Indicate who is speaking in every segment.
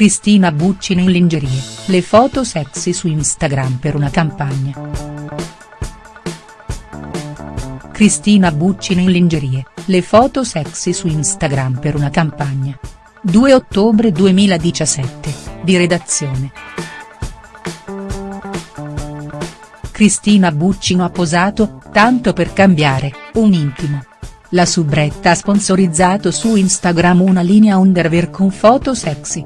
Speaker 1: Cristina Buccino in lingerie, le foto sexy su Instagram per una campagna. Cristina Buccino in lingerie, le foto sexy su Instagram per una campagna. 2 ottobre 2017, di redazione. Cristina Buccino ha posato, tanto per cambiare, un intimo. La subretta ha sponsorizzato su Instagram una linea underwear con foto sexy.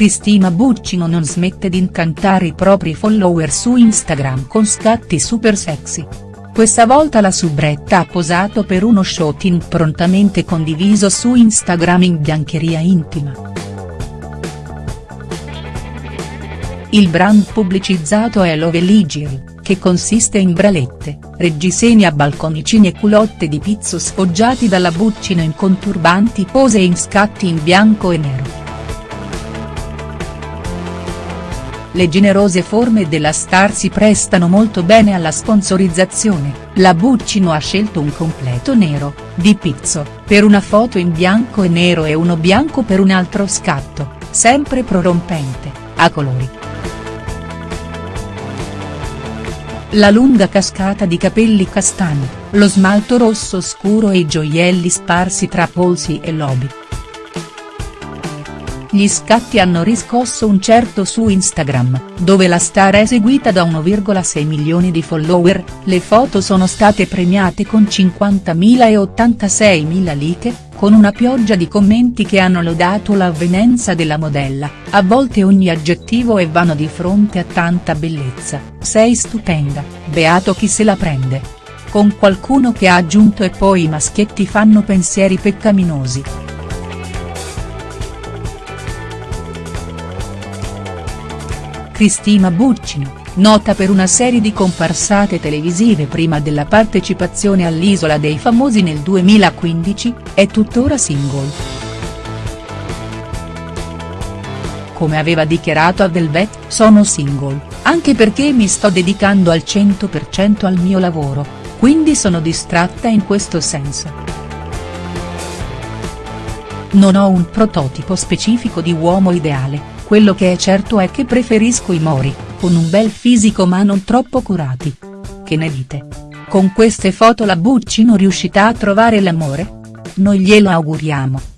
Speaker 1: Cristina Buccino non smette di incantare i propri follower su Instagram con scatti super sexy. Questa volta la subretta ha posato per uno shooting prontamente condiviso su Instagram in biancheria intima. Il brand pubblicizzato è Love Ligiri, che consiste in bralette, reggiseni a balconicini e culotte di pizzo sfoggiati dalla Buccino in conturbanti pose e in scatti in bianco e nero. Le generose forme della star si prestano molto bene alla sponsorizzazione, la Buccino ha scelto un completo nero, di pizzo, per una foto in bianco e nero e uno bianco per un altro scatto, sempre prorompente, a colori. La lunga cascata di capelli castani, lo smalto rosso scuro e i gioielli sparsi tra polsi e lobi. Gli scatti hanno riscosso un certo su Instagram, dove la star è seguita da 1,6 milioni di follower, le foto sono state premiate con 50.000 e 86.000 like, con una pioggia di commenti che hanno lodato l'avvenenza della modella, a volte ogni aggettivo è vano di fronte a tanta bellezza, sei stupenda, beato chi se la prende. Con qualcuno che ha aggiunto e poi i maschietti fanno pensieri peccaminosi. Cristina Buccino, nota per una serie di comparsate televisive prima della partecipazione all'Isola dei Famosi nel 2015, è tuttora single. Come aveva dichiarato a Velvet, sono single, anche perché mi sto dedicando al 100% al mio lavoro, quindi sono distratta in questo senso. Non ho un prototipo specifico di uomo ideale, quello che è certo è che preferisco i mori, con un bel fisico ma non troppo curati. Che ne dite? Con queste foto la Buccino riuscirà a trovare l'amore? Noi glielo auguriamo.